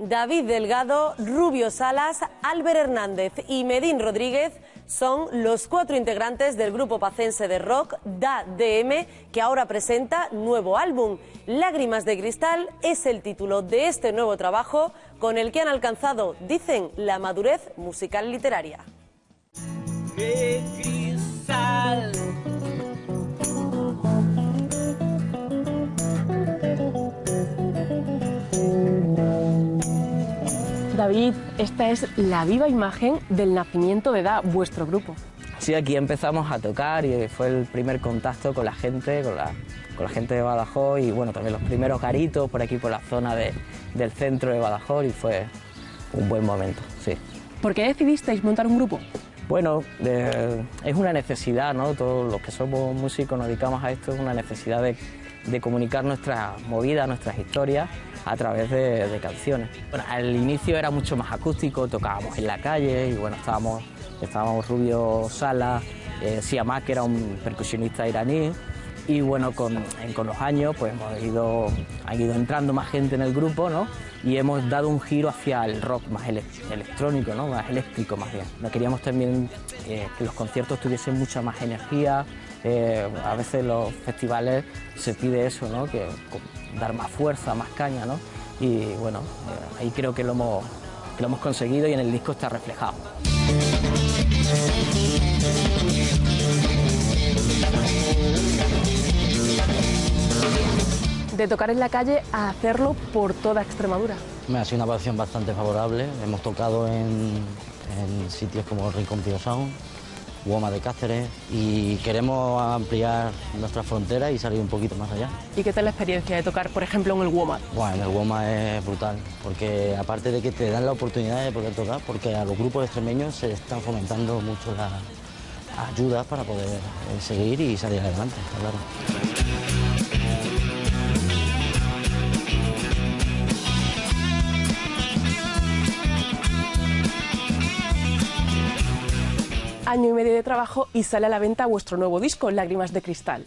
David Delgado, Rubio Salas, Álvaro Hernández y Medín Rodríguez son los cuatro integrantes del grupo pacense de rock Da DM que ahora presenta nuevo álbum. Lágrimas de Cristal es el título de este nuevo trabajo con el que han alcanzado, dicen, la madurez musical literaria. David, esta es la viva imagen del nacimiento de Da, vuestro grupo. Sí, aquí empezamos a tocar y fue el primer contacto con la gente, con la, con la gente de Badajoz y bueno, también los primeros garitos por aquí por la zona del centro de Badajoz y fue un buen momento, sí. ¿Por qué decidisteis montar un grupo? Bueno, es una necesidad, ¿no? Todos los que somos músicos nos dedicamos a esto, es una necesidad de, de comunicar nuestras movidas, nuestras historias a través de, canciones. Bueno, al inicio era mucho más acústico, tocábamos en la calle y bueno, estábamos, estábamos Rubio Sala, eh, Siamak, que era un percusionista iraní, y bueno, con, con, los años pues hemos ido, ha ido entrando más gente en el grupo, ¿no? Y hemos dado un giro hacia el rock más electrónico, ¿no? Más eléctrico más bien. Queríamos también eh, que los conciertos tuviesen mucha más energía, eh, a veces los festivales se pide eso, ¿no? Que dar más fuerza, más caña, ¿no? Y bueno, eh, ahí creo que lo, hemos, que lo hemos conseguido y en el disco está reflejado. De tocar en la calle a hacerlo por toda Extremadura. Me ha sido una pasión bastante favorable. Hemos tocado en, en sitios como Rincón Pío Sound, Guoma de Cáceres y queremos ampliar nuestras fronteras y salir un poquito más allá. ¿Y qué tal la experiencia de tocar, por ejemplo, en el Woma? Bueno, en el Woma es brutal, porque aparte de que te dan la oportunidad de poder tocar, porque a los grupos extremeños se están fomentando mucho las ayudas para poder eh, seguir y salir adelante, claro. Año y medio de trabajo y sale a la venta vuestro nuevo disco, Lágrimas de Cristal.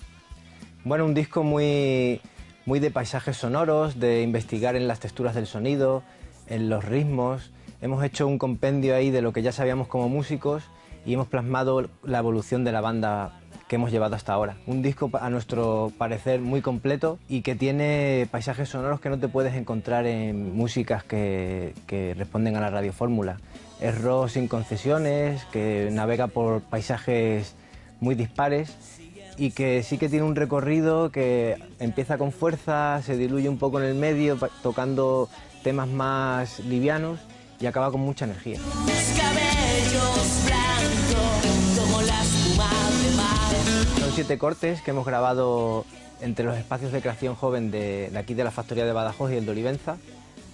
Bueno, un disco muy, muy de paisajes sonoros, de investigar en las texturas del sonido, en los ritmos. Hemos hecho un compendio ahí de lo que ya sabíamos como músicos y hemos plasmado la evolución de la banda que hemos llevado hasta ahora. Un disco a nuestro parecer muy completo y que tiene paisajes sonoros que no te puedes encontrar en músicas que, que responden a la radiofórmula es rock sin concesiones, que navega por paisajes muy dispares y que sí que tiene un recorrido que empieza con fuerza, se diluye un poco en el medio, tocando temas más livianos y acaba con mucha energía. Son siete cortes que hemos grabado entre los espacios de creación joven de, de aquí de la factoría de Badajoz y el de Olivenza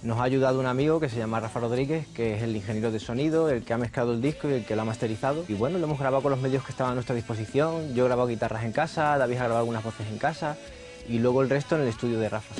nos ha ayudado un amigo que se llama Rafa Rodríguez, que es el ingeniero de sonido, el que ha mezclado el disco y el que lo ha masterizado. Y bueno, lo hemos grabado con los medios que estaban a nuestra disposición. Yo he grabado guitarras en casa, David ha grabado algunas voces en casa y luego el resto en el estudio de Rafa.